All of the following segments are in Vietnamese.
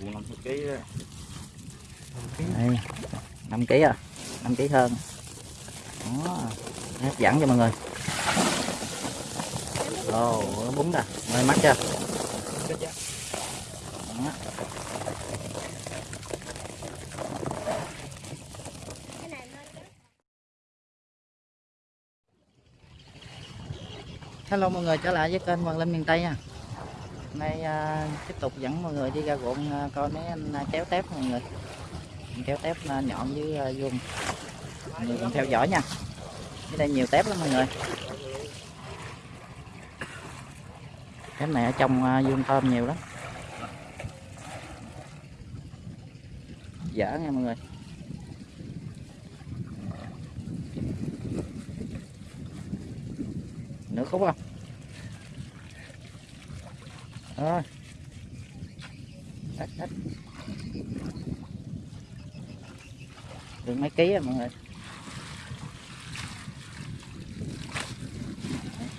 Buồn 50 kg đó. đây 5 kg à? 5 kg hơn. Đó hấp dẫn cho mọi người. Ồ nó bún rồi mời mắt chưa đó. Hello mọi người trở lại với kênh Hoàng Linh miền Tây nha nay à, tiếp tục dẫn mọi người đi ra ruộng à, coi mấy anh à, kéo tép mọi người. Kéo tép à, nhọn với à, vuông mọi người cùng theo dõi nha. Ở đây nhiều tép lắm mọi người. Tép này ở trong à, vuông thơm nhiều lắm. Dở nha mọi người. Nữa khúc không? Rồi. Ít ít được mấy ký rồi mọi người?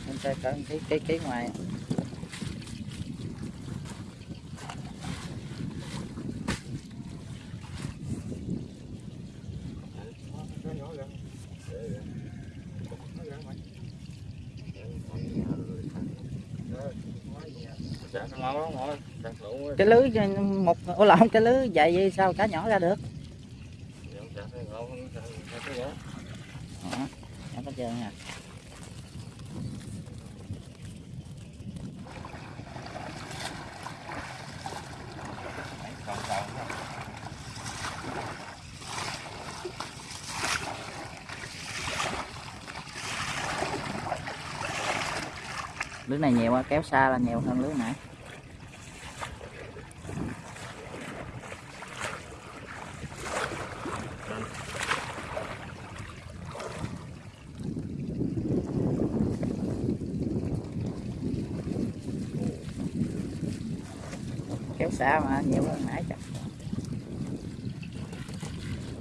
Em chơi cỡ ký ký ký ngoài Dạ, nó ngon lắm, ngon lắm. Đặt lũ á cái lưới một ô lộn cái lưới vậy vậy sao cá nhỏ ra được? Đó. có trơn nha. Lưới này nhiều quá, kéo xa là nhiều hơn lưới nãy. Xa mà nhiều hơn nãy chắc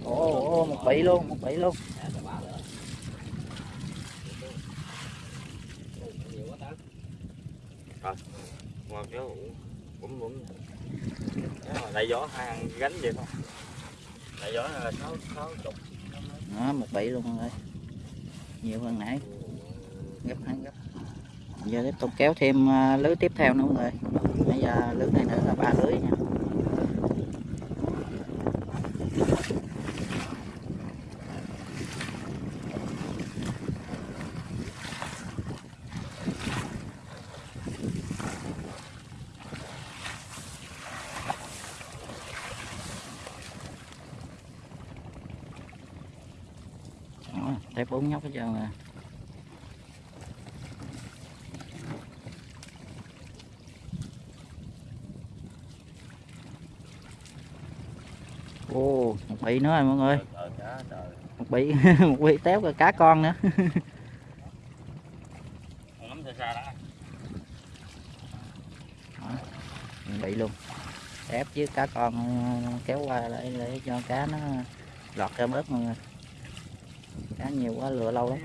ồ ồ một bị luôn một bị luôn. Ngon kéo cũng cũng đại gió ăn gánh vậy không? Đại gió là sáu sáu chục. đó một bị luôn người nhiều hơn nãy. Gấp hai gấp giờ tiếp tục kéo thêm à, lưới tiếp theo nữa mọi người. Bây giờ lưới này nữa là ba lưới nha. Đó, thấy bốn nhóc hết trơn rồi Ồ, một bị nữa rồi mọi người. Trời cá trời. một bị một bị téo rồi cá con nữa. Bị luôn. Ép với cá con ờ, kéo qua để, để cho cá nó lọt ra bớt mọi người. Cá nhiều quá lựa lâu lắm.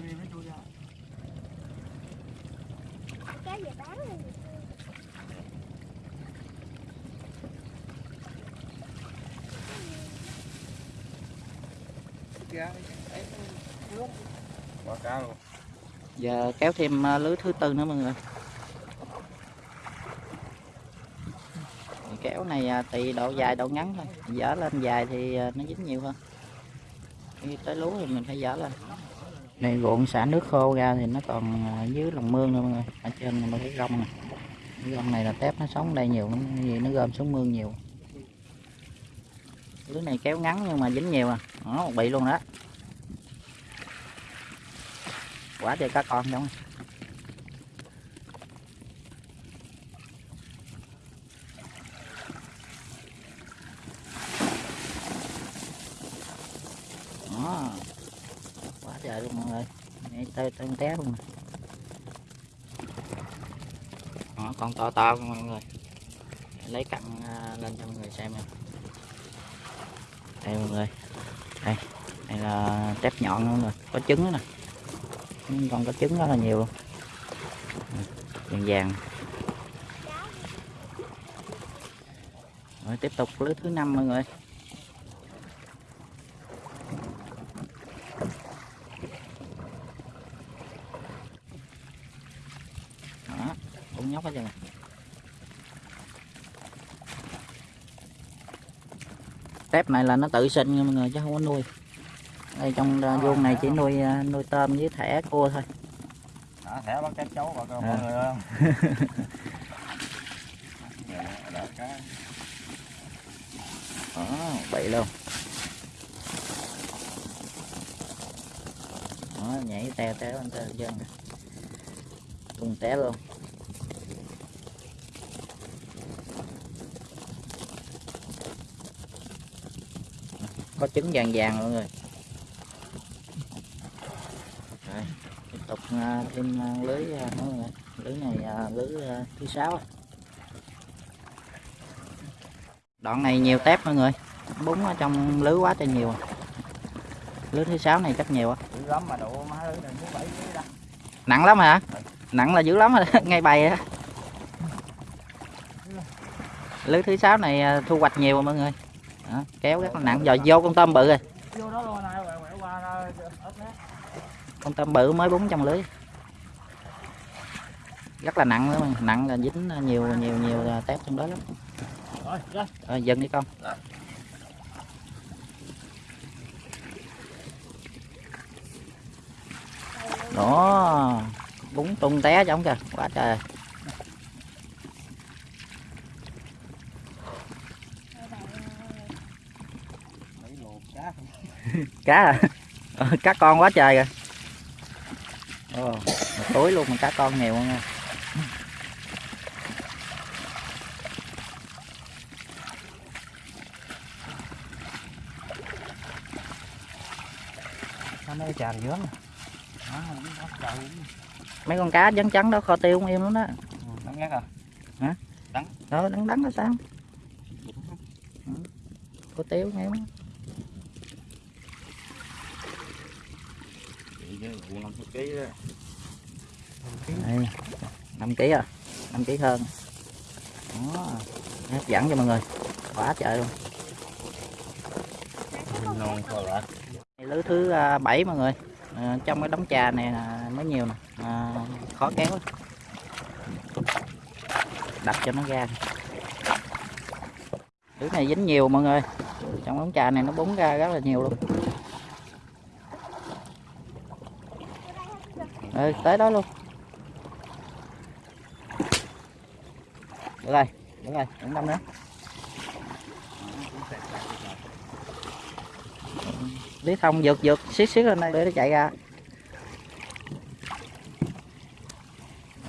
Cá về bán luôn Quá cá luôn. giờ kéo thêm à, lưới thứ tư nữa mọi người. Kéo này à, tùy độ dài, độ ngắn thôi. Dở lên dài thì à, nó dính nhiều hơn. Khi tới lúa thì mình phải dở lên. Này, ruộng xả nước khô ra thì nó còn dưới lòng mương nữa mọi người. Ở trên mình thấy rong này. Cái rong này là tép nó sống đây nhiều vì nó gom xuống mương nhiều. Lưới này kéo ngắn nhưng mà dính nhiều à. Nó bị luôn đó quá trời cá con giống đó. Quá trời luôn mọi người. Đây, tơi tơi té luôn đó, con to to mọi người. Lấy cặn à, lên cho mọi người xem này, đây mọi người. Đây. Đây là tép nhọn luôn rồi có trứng nữa nè con có trứng rất là nhiều luôn. Vàng vàng. Rồi, tiếp tục lưới thứ năm mọi người. Đó, cũng nhóc hết trơn rồi. tép này là nó tự sinh nha mọi người, chứ không có nuôi đây trong uh, vuông này chỉ nuôi à, nuôi tôm với thẻ cua thôi. Đó, thẻ bắt cá chấu bà con À. mọi người không? Đó, cá. đó bị luôn. Đó nhảy teo teo anh teo dân tung té luôn. Có trứng vàng vàng mọi người rồi tiếp tục à, thêm à, lưới à, lưới này à, lưới thứ sáu đoạn này nhiều tép mọi người. Bún ở trong lưới quá trời nhiều. Lưới thứ sáu này chắc nhiều á lắm mà độ má lưới này muốn bảy ký đó. Nặng lắm hả? Nặng là dữ lắm rồi ngay bày á. Lưới thứ sáu này thu hoạch nhiều mọi người. Đó, kéo rất là nặng rồi vô con tôm bự rồi vô đó luôn này quẹo quẹo qua ra ớt nè con tôm bự mới bún trong lưới. Rất là nặng mà. nặng là dính nhiều nhiều nhiều à, tép trong đó lắm. Rồi dừng đi con. Đó bún tung té giống kìa. Quá trời. Cá cá à cá con quá trời kìa Ồ, túi luôn mà cá con nhiều nha nó mới tràn dướng đó không mấy con cá trắng trắng đó kho tiêu không im lắm đó. Đắng ngắt à? Đó đắng đắng là sao? Ừ. kho tiêu nghe không chị chứ vụ năm chục ký đó đây 5 kg à? 5 kg hơn. Đó. Hấp dẫn cho mọi người. Quá trời luôn. Non lưới thứ à, bảy mọi người. À, trong cái đống trà này là mới nhiều nè. À, khó kéo lắm. đập cho nó ra. Lưới này dính nhiều mọi người. Trong đống trà này nó búng ra rất là nhiều luôn. Ừ, tới đó luôn. Được rồi được rồi đừng năm nữa. Lý thông vượt vượt xiết xiết lên đây để nó chạy ra.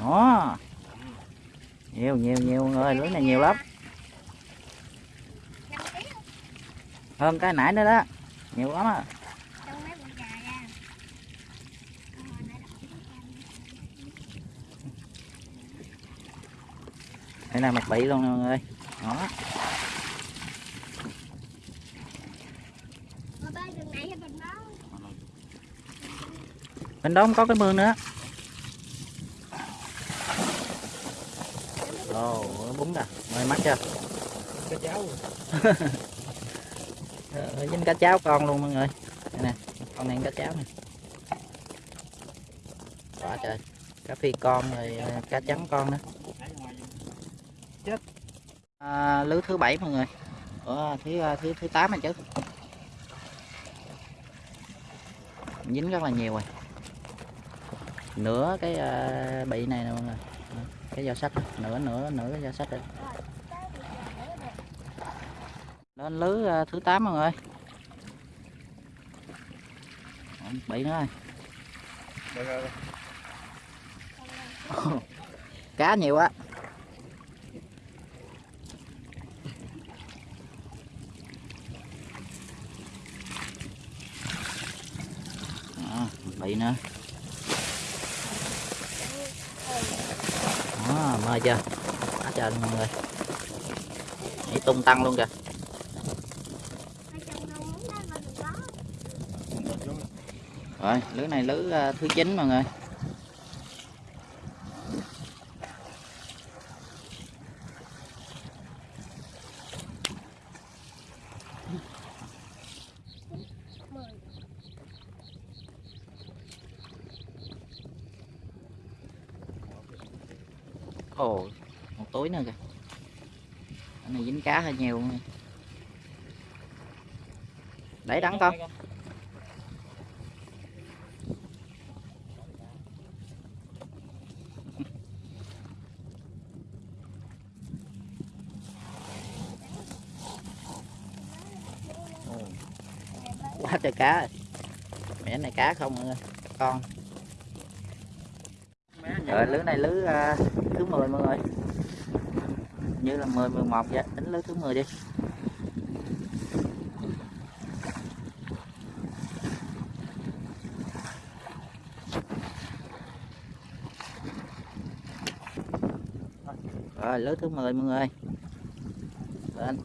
Đó. Nhiều nhiều nhiều người lưới này nhiều lắm. Hơn cái nãy nữa đó. Nhiều lắm á trong mấy con gà ra Ờ, nãy đọc cái đây là mặt bị luôn nè mọi người. Đó. Bên đó không có cái mương nữa. Ồ nó búng ra mời mắt chưa? Cái cháu Ờ, dính cá cháo con luôn mọi người. Đây nè con này cá cháo nè. Quá trời. Cá phi con rồi ờ, cá trắng con nữa à, lưới thứ bảy mọi người. Ủa, thứ ờ, thứ thứ tám này chứ. Dính rất là nhiều rồi. Nửa cái ờ, bị này nè mọi người. Cái dao sắt nửa nửa nửa cái dao sắt đây. Lên lưới ờ, thứ 8 mọi người. Bị nữa rồi. Cá nhiều á Đó, bị nữa đó mơ chưa? Quá trời luôn mọi người. Nhảy tung tăng luôn kìa. Rồi lưới này lưới à, thứ chín mọi người ồ một túi nữa kìa cái hơi nhiều để đắng con quá trời cá rồi. mẹ này cá không người con. Rồi lứa này lứa à, thứ 10 mọi người như là 10 11 vậy. Tính lưới thứ 10 đi. Rồi, lưới thứ 10 mọi người. Lên.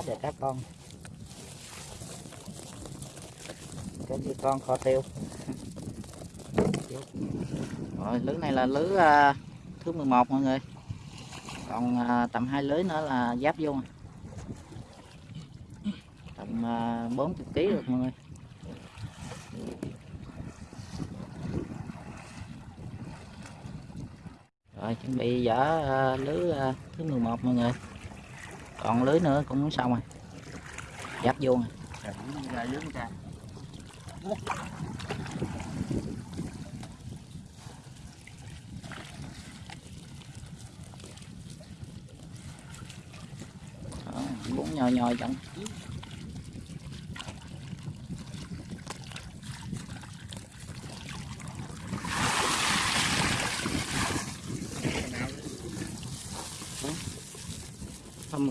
Quá trời các con. Cái gì con kho tiêu? Rồi lưới này là lưới uh, thứ 11 mọi người. Còn uh, tầm hai lưới nữa là giáp vô tầm à, 40 kg được mọi người. Rồi chuẩn bị dở uh, lưới uh, thứ 11 mọi người còn lưới nữa cũng xong rồi dắt vô rồi cũng nhòi dưới. Đó, chẳng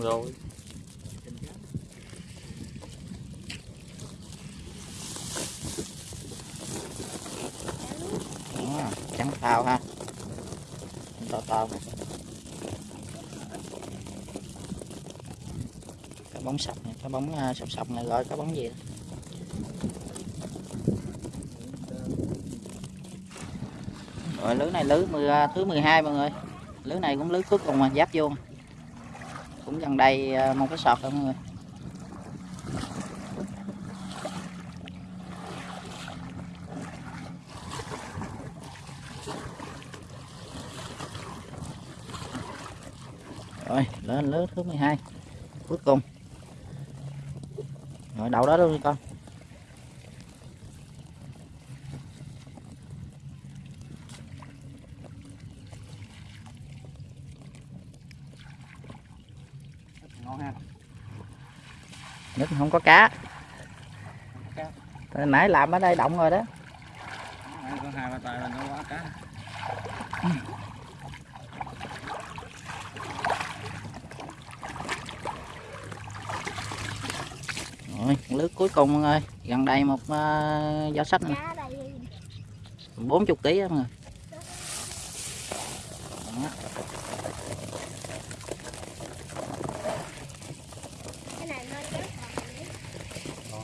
xong rồi. Đó, trắng tao ha. To to cái bóng sọc này cái bóng à, sọc sọc này gọi cái bóng gì đó. rồi lưới này lưới 10, à, thứ 12 mọi người. Lưới này cũng lưới cuối cùng mà giáp vô cũng gần đây ờ, một cái sọt rồi mọi người. Rồi, lên lớp thứ 12 cuối cùng. Rồi, đậu đó luôn đi con. Nhất không có cá. Cá. Từ nãy làm ở đây động rồi đó. Nãy có hai ba tay là nó quá cá. rồi lứa cuối cùng mọi người. Gần đây một uh, giỏ sách này cá đây 40 kg mọi người Đó. cái này nó chết rồi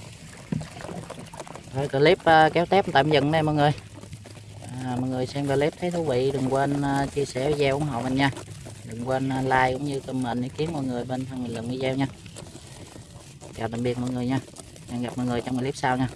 rồi, clip uh, kéo tép tạm dừng đây mọi người. À, mọi người xem clip thấy thú vị đừng quên uh, chia sẻ video ủng hộ mình nha. Đừng quên uh, like cũng như comment ý kiến mọi người bên phần bình luận video nha. Chào tạm biệt mọi người nha. Hẹn gặp mọi người trong clip sau nha.